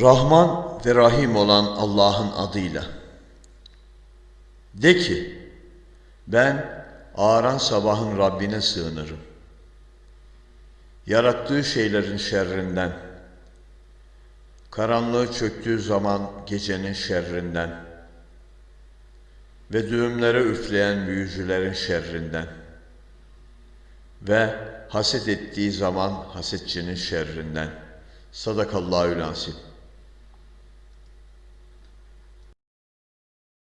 Rahman ve Rahim olan Allah'ın adıyla. De ki, ben ağaran sabahın Rabbine sığınırım. Yarattığı şeylerin şerrinden, karanlığı çöktüğü zaman gecenin şerrinden ve düğümlere üfleyen büyücülerin şerrinden ve haset ettiği zaman hasetçinin şerrinden. Sadakallahü lansim.